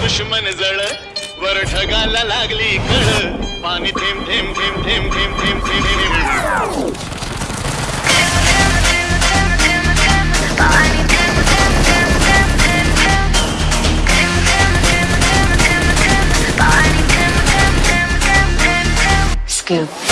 दुश्मन जळ वर ढगाला लागली कळ.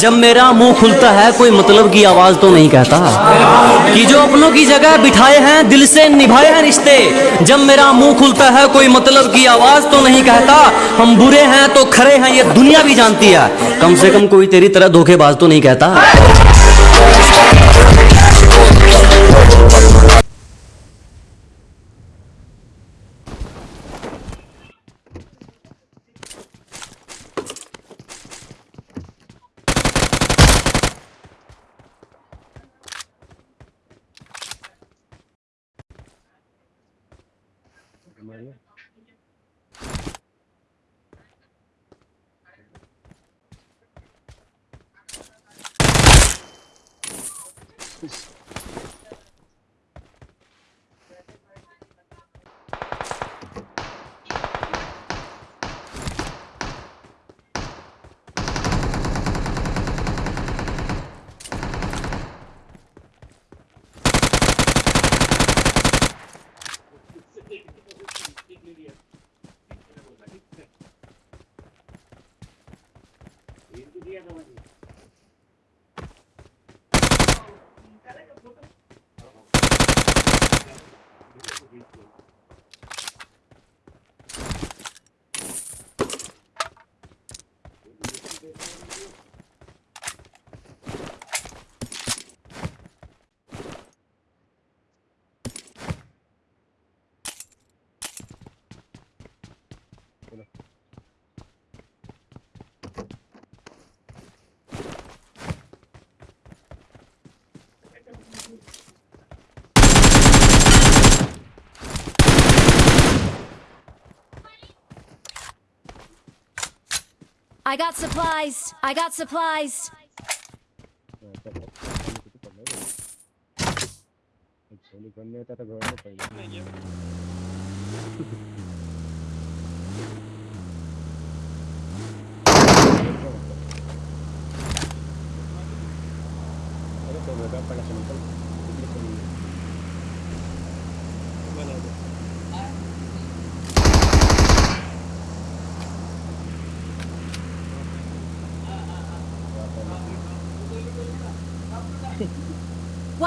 जब मेरा मुँह खुलता है, कोई मतलब की आवाज़ तो नहीं कहता। कि जो अपनों की जगह बिठाए हैं, दिल से निभाए हैं रिश्ते, जब मेरा मुँह खुलता है, कोई मतलब की आवाज़ तो नहीं कहता। हम बुरे हैं तो खरे हैं, ये दुनिया भी जानती है। कम से कम कोई तेरी तरह धोखेबाज तो नहीं कहता। Nice. I got supplies. I got supplies.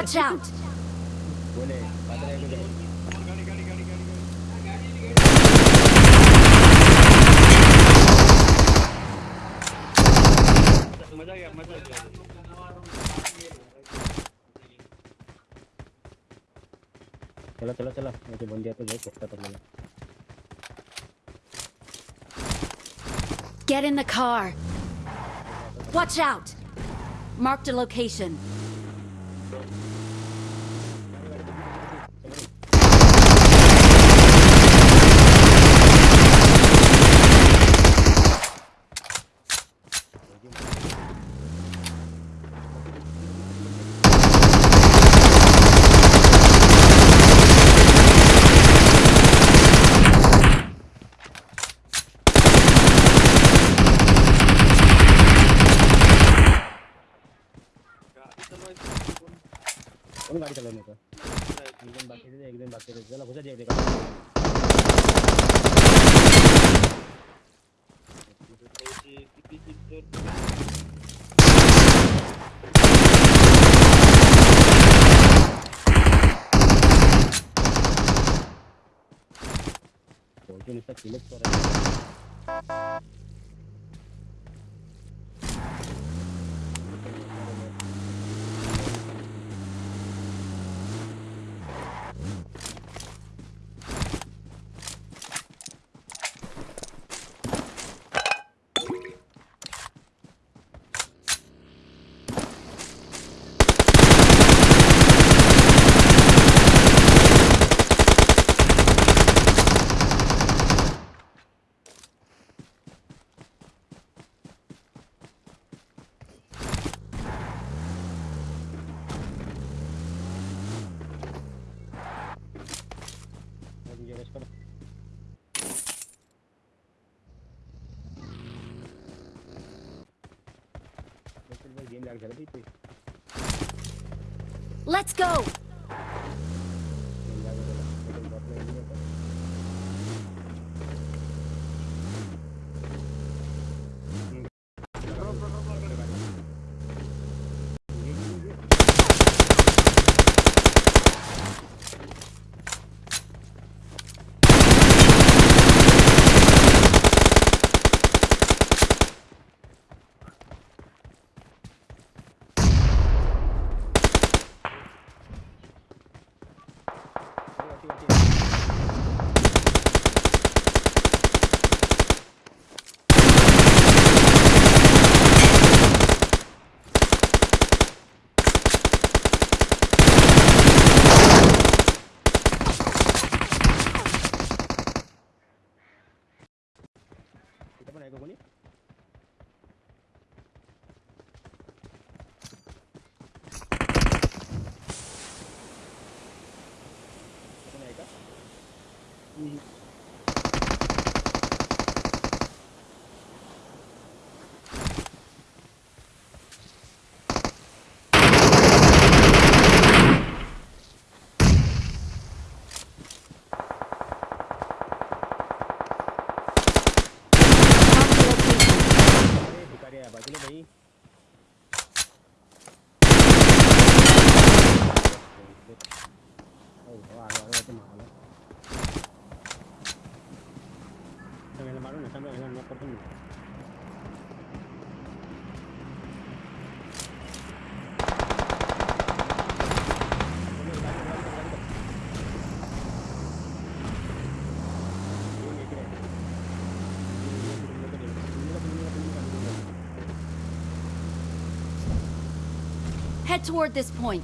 Watch out. चला चला चला मुझे बंद दिया तो जाए पक्का कर लेना Get in the car. Watch out. Marked a location. गाडी चालवून येतो एक जण बाकी आहे, एक जण बाकी आहे. चला घुसा जेवढे नुसता किलच करायचं Let's go! Head toward this point.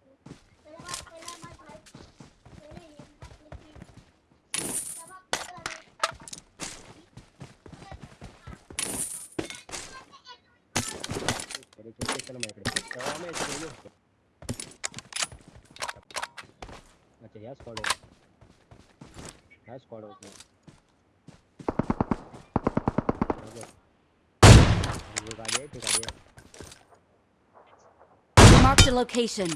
तरी चुकते चला माझ्याकडे तेव्हा याच्याकडे गेलो होतो. अच्छा ह्या स्क्वॉड ह्या स्क्वॉड होत गाडी आहे ती गाडी आहे Marked a location.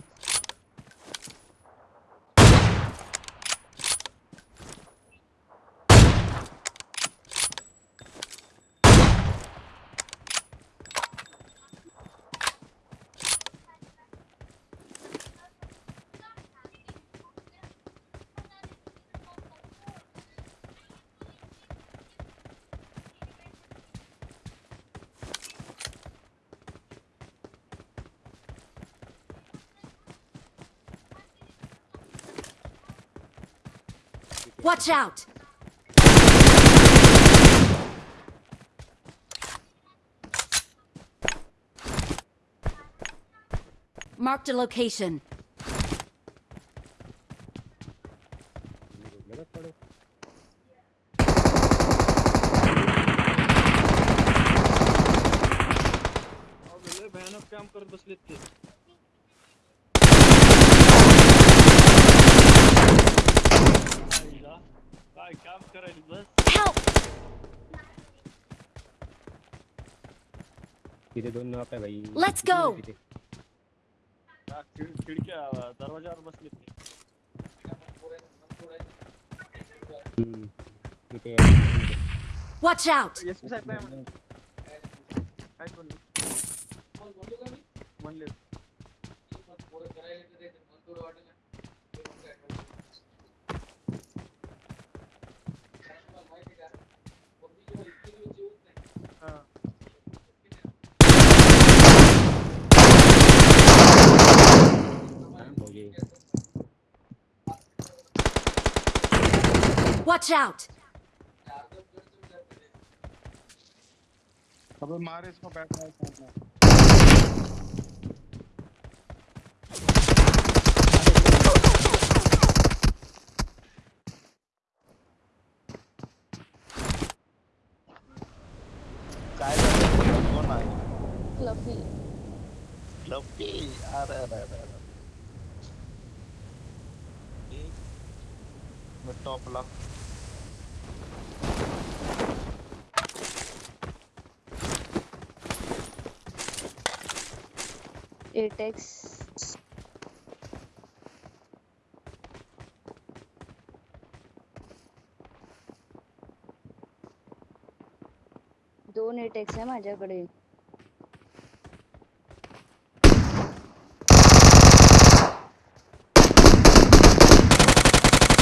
Watch out! Marked a location. दोन नॉक आहे भाई Let's किती go. आहे तिथे? हा, खिड- खिडक्या दरवाजावर बसले ते हम्म. तिथे आहे. Watch out! एस पी साहेब काय म्हणले Watch out! अबे मार इसको बैठ रहा है काय झालं कोण आहे फ्लफी लपी अरे अरे अरे अरे ए, मी एटेक्स दोन एटेक्स आहे माझ्याकडे.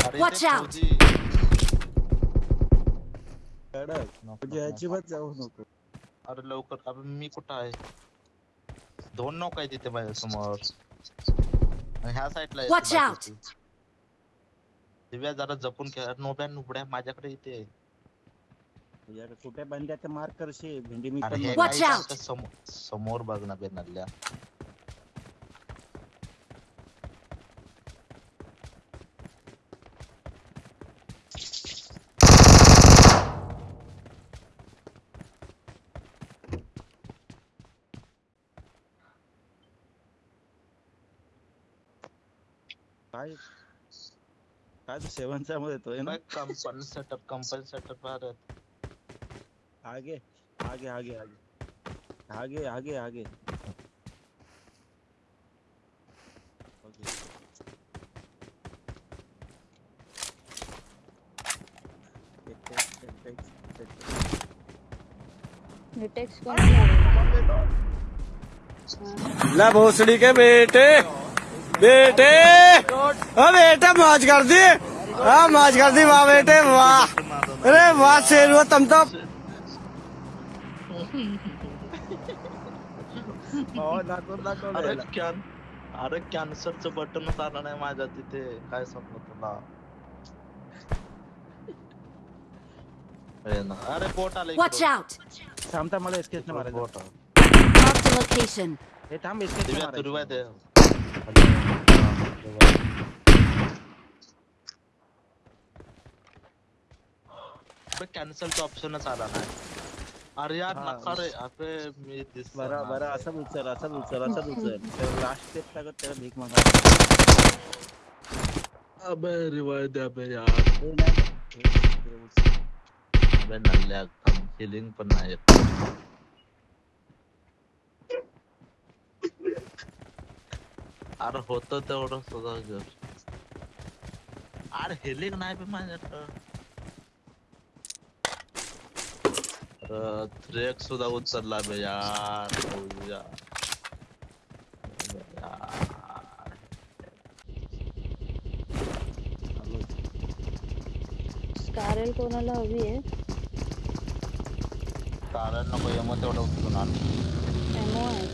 अरे Watch out. अजिबात जाऊ नको. अरे लवकर अबे मी कुठं आहे? दोन नौका आहे तिथे समोर ह्या साईडला वॉच Watch out. बाकीची. दिव्या जरा जपून खेळ नोब्या नुबड्या माझ्याकडे इथे आहे. तुझ्याकडे कुठे बंद्या तर मार करशील भेंडी मी out. सांगतं समोर समोर बघ ना बेनल्या काय काय तू सेवनचा मध्ये येतोय ना? Company setup company setup Bharat. आगे आगे आगे आगे. आगे आगे आगे? ਲੈ भोसड़ी के बेटे। बेटे। ओ बेटे मौज कर दी हाँ मौज कर दी वाह बेटे वाह। अरे वाह शेर हुआ तुम तो अरे. कॅन अरे कॅन्सरचं बटनच आलं नाही माझ्या तिथे. काय तुला? अरे अरे बोट आलं Watch इकडं. out! थांब थांब मला एसकेच इकडं मारायचं. बोट. हे थांब एसकेच दिव्या तू मारायचं दे कॅन्सलचा ऑप्शनच आला नाही अरे यार हा. नका रे अबे मी दिस बरं बरं असं उचल असं उचल असं उचल लास्ट स्टेप टाकत त्याला भीक मागा अबे रिवाय दे अबे यार हे हे- हे. अबे नल्ल्या हिलिंग पण नाही येत अरे होत तेवढं सुद्धा घर अरे हिलिंग नाही बे माझ्याकडं अरे थ्रेक सुद्धा उचलला बे यार भाऊ यार. यार. स्कारल कोणाला हवी आहे कारण नको मग तेवढं उचलून आण एमओ आहे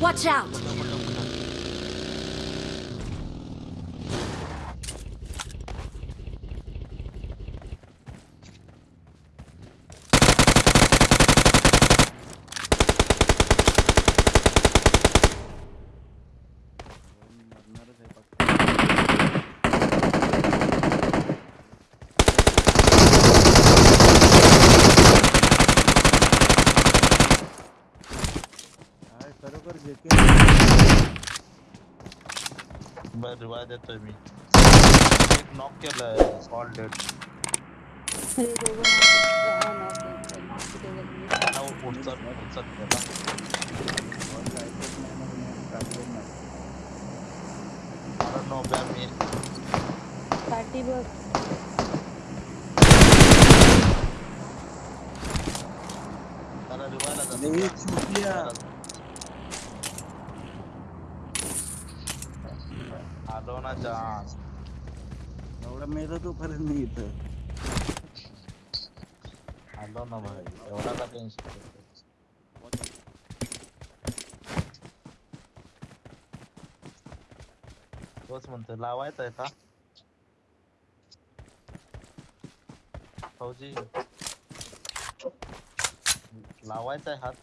Watch out! काय खरोखर जेके बर रिवाय मी एक नॉक केलाय ऑल डेड हे दोघं knock- हा, knock आहे. चल, तिथे गेले. त्यांना उचल उचल केला बॉल ना नाही मला नो बॅ मी पाठी बघ त्याला रिवायला अरे जान एवढा मेला तोपर्यंत मी इथं आलो ना भाई एवढा का टेन्शन तोच म्हणतोय लावायचा आहे का फौजी। लावायचा आहे हात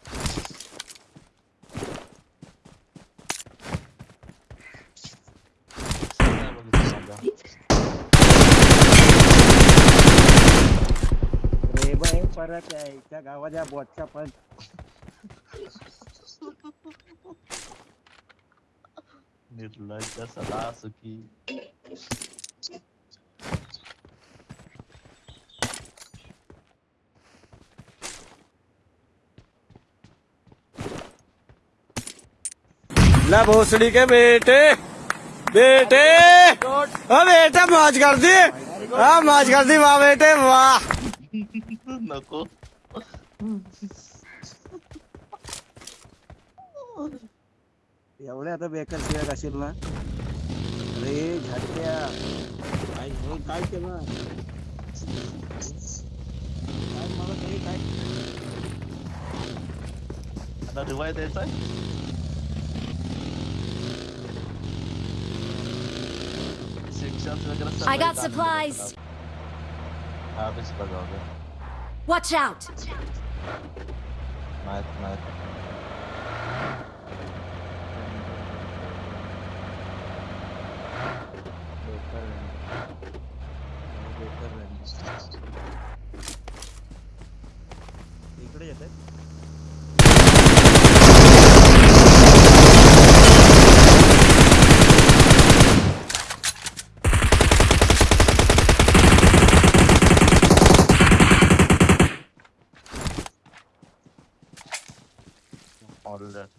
नाही बघितलं माझ्या. रे बाई परत आहे त्या गावाच्या बॉटचा पण निर्लज्ज सदा सुखी। ले भोसड़ी के बेटे बेटे। ओ बेटा मौज कर दी। हाँ मौज कर दी वाह बेटे वाह। नको एवढ्या आता बेकार शिवाय असेल ना अरे झाटक्या काय हे काय केलं काय मला तरी काय आता रिवाय द्यायचा शिक्षण वगैरे सगळं I got काम supplies. करतात. हा बीच बघावं Watch out! माहित माहित बेकार रॅली. बेकार रॅली. इकडे येत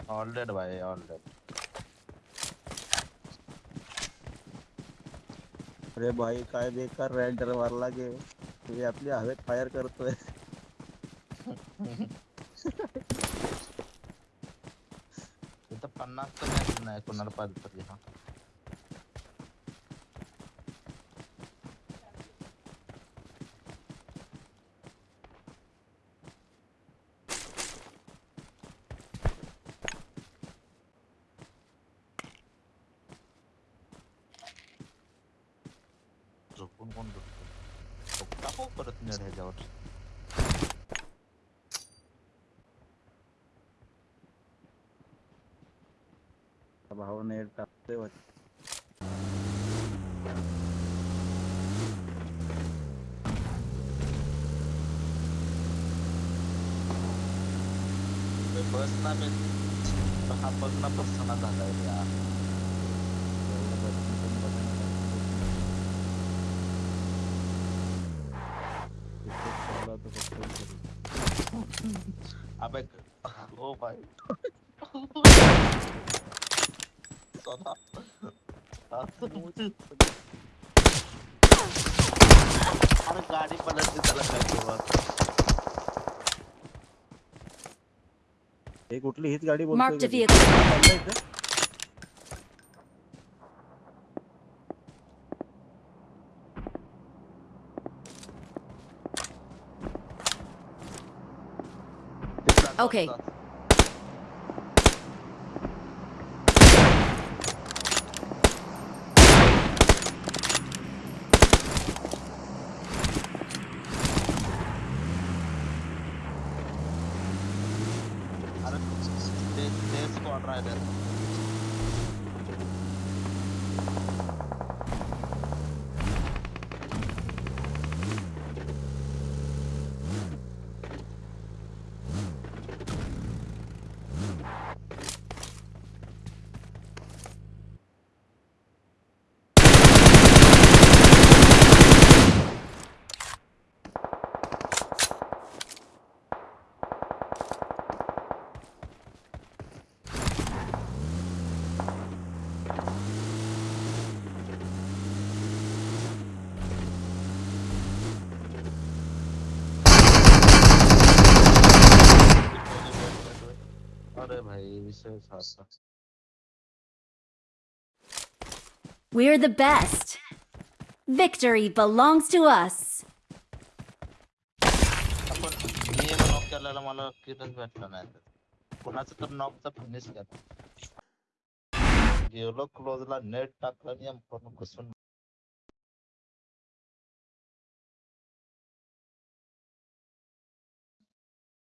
ऑलरेड boy. भाई dead. अरे भाई काय बेकार रेंडर मारला गे मी आपली हवेत फायर करतोय तो पन्नास तर नाही कोणाला पाहिजे हा परत नेड ह्याच्यावर भावाने टाकतोय वाटतं. ते बस ना मी हा बघ ना बसना झालाय यार एवढं बसून पण बघायला लागतं. इथेच चालला होता फक्त घरी. अबे ओ भाई सदा अरे गाडी पलट के चला करके तेव्हा एक उठली हीच गाडी Marked a बोलतोय vehicle. चाललंय इथं? Okay. भाई विषय असा We're the best. Victory belongs to us. आपण मी नॉक केलेला मला किटच भेटला नाही कोणाचं तर नॉकचा फिनिश केला गेलो क्लोजला नेट टाकला आणि एम घुसून